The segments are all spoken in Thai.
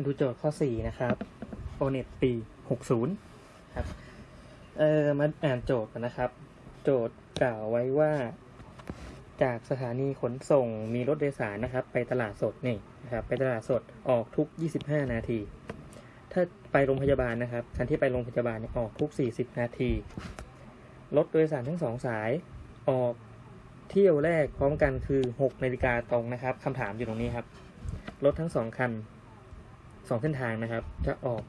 มาดูโจทย์ข้อ 4 นะครับ o n e t ปี 60 ครับ เออมาอ่านโจทย์กันนะครับ โจทย์กล่าวไว้ว่า จากสถานีขนส่งมีรถโดยสารนะครับ ไปตลาดสดนี่นะครับ ไปตลาดสดออกทุก 25 นาที ถ้าไปโรงพยาบาลนะครับคันที่ไปโรงพยาบาลเนี่ยออกทุก 40 นาที รถโดยสารทั้งสองสายออกเที่ยวแรกพร้อมกันคือ 6 นาฬิกาตรงนะครับคำถามอยู่ตรงนี้ครับ รถทั้งสองคัน สองเส้นทางนะครับ จะออก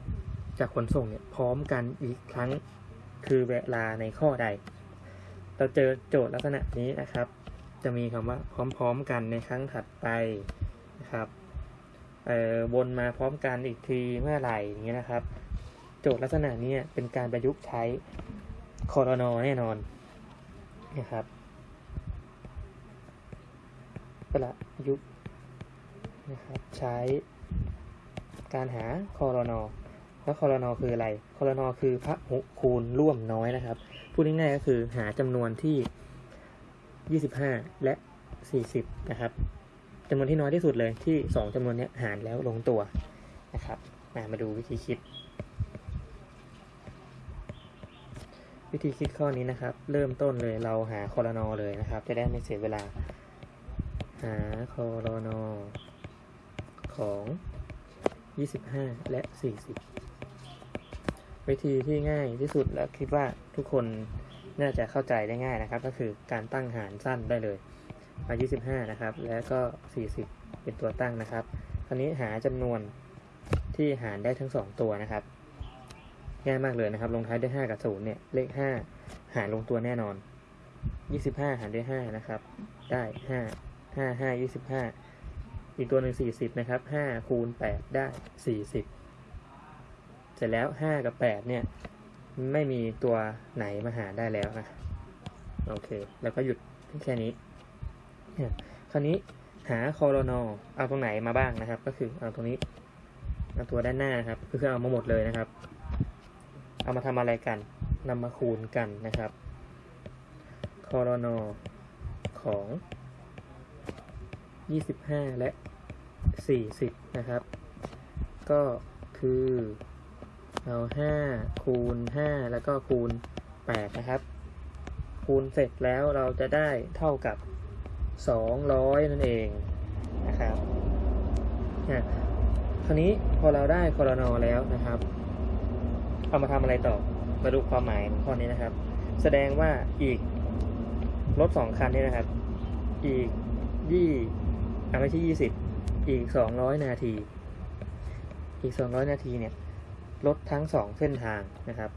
จากขนส่งเนี่ยพร้อมกันอีกครั้งคือเวลาในข้อใด เราเจอโจทย์ลักษณะนี้นะครับ จะมีคำว่าพร้อมๆกันในครั้งถัดไปนะครับเอ่อวนมาพร้อมกันอีกทีเมื่อไหร่อย่างเงี้ยนะครับ โจทย์ลักษณะนี้เป็นการประยุกต์ใช้คอรนอแน่นอนนะครับประยุกต์นะครับใช้ การหาคอรนอแล้วคอรนอคืออะไรคอรนอคือพระหุคูณร่วมน้อยนะครับ พูดง่ายๆก็คือหาจำนวนที่ 25 และ 40 นะครับจำนวนที่น้อยที่สุดเลยที่ 2จำนวนนี้หารแล้วลงตัวนะครับ มามาดูวิธีคิด วิธีคิดข้อนี้นะครับ เริ่มต้นเลยเราหาคอรนอเลยนะครับ จะได้ไม่เสียเวลา หาคอรนอของ 25 และ 40 วิธีที่ง่ายที่สุดและคิดว่าทุกคนน่าจะเข้าใจได้ง่ายนะครับ ก็คือการตั้งหารสั้นได้เลยมา25 นะครับ แล้วก็ 40 เป็นตัวตั้งนะครับคราวนี้หาจำนวนที่หารได้ทั้ง 2 ตัวนะครับง่ายมากเลยนะครับ ลงท้ายด้วย5กับ0เนี่ย เลข 5 หารลงตัวแน่นอน 25 หารด้วย5นะครับ ได้ 5 5 5 25 อีกตัวหนึ่ง40 นะครับ5คูณ8ได้ 40 เสร็จแล้ว 5 กับ 8 เนี่ย ไม่มีตัวไหนมาหาได้แล้วนะโอเค แล้วก็หยุดแค่นี้เนี่ยคราวนี้หาคอรนอเอาตรงไหนมาบ้างนะครับ ก็คือเอาตรงนี้เอาตัวด้านหน้าครับก็คือเอามาหมดเลยนะครับ เอามาทำอะไรกันนำมาคูณกันนะครับคอรนอของ 25 และ 40 นะครับ ก็คือเอา5คูณ 5 แล้วก็คูณ 8 นะครับ คูณเสร็จแล้วเราจะได้เท่ากับ 200 นั่นเองนะครับนะคราวนี้พอเราได้คอรนอแล้วนะครับ เอามาทำอะไรต่อ มาดูความหมายของข้อนี้นะครับ แสดงว่าอีกรถสองคันนี้นะครับ อีกยี่ อาไม่ใช่ยี่สิบอีกสองร้อยนาที อีกสองร้อยนาทีเนี่ยรถทั้งสองเส้นทางนะครับ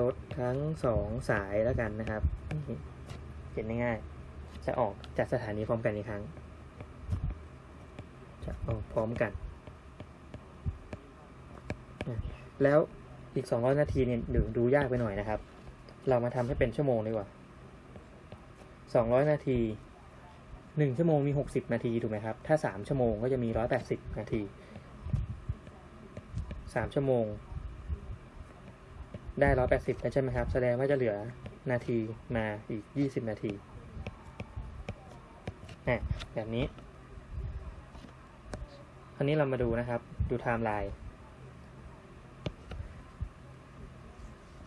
รถทั้งสองสายแล้วกันนะครับเห็นง่ายๆจะออกจากสถานีพร้อมกันอีกครั้ง จะออกพร้อมกัน แล้วอีก 200 นาทีเนี่ยดูดูยากไปหน่อยนะครับ เรามาทำให้เป็นชั่วโมงดีกว่า 200 นาที 1ชั่วโมงมี60นาทีถูกไหมครับ ถ้า3ชั่วโมงก็จะมี180นาที3ชั่วโมง ได้180แล้วใช่ไหมครับ แสดงว่าจะเหลือนาทีมาอีก20นาทีอะแบบนี้คราวนี้เรามาดูนะครับ ดูไทม์ไลน์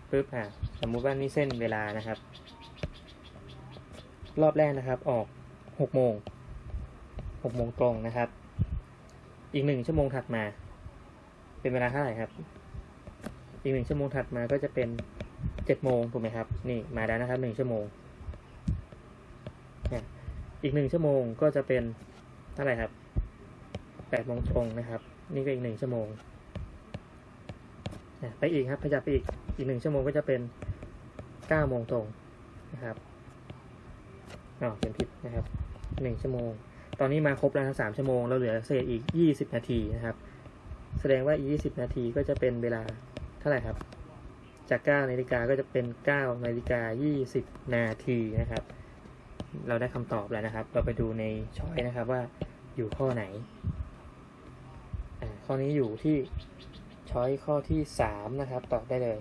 ปึ๊บอะสมมุติว่านี่เส้นเวลานะครับ รอบแรกนะครับออก หกโมงหกโมงตรงนะครับ อีกหนึ่งชั่วโมงถัดมา เป็นเวลาเท่าไหร่ครับ อีกหนึ่งชั่วโมงถัดมาก็จะเป็นเจ็ดโมงถูกไหมครับ นี่มาแล้วนะครับหนึ่งชั่วโมงอะอีกหนึ่งชั่วโมงก็จะเป็นเท่าไหร่ครับแปดโมงตรงนะครับ นี่ก็อีกหนึ่งชั่วโมงอะไปอีกครับขยับไปอีกอีกหนึ่งชั่วโมงก็จะเป็นเก้าโมงตรงนะครับ อ๋อเป็นผิดนะครับหนึ่งชั่วโมง ตอนนี้มาครบแล้วนะสามชั่วโมง เราเหลือเศษอีกยี่สิบนาทีนะครับ แสดงว่าอีกยี่สิบนาทีก็จะเป็นเวลาเท่าไหร่ครับ จากเก้านาฬิกาก็จะเป็นเก้านาฬิกายี่สิบนาทีนะครับ เราได้คำตอบแล้วนะครับ เราไปดูในช้อยนะครับว่าอยู่ข้อไหนอ่าข้อนี้อยู่ที่ช้อยข้อที่สามนะครับ ตอบได้เลย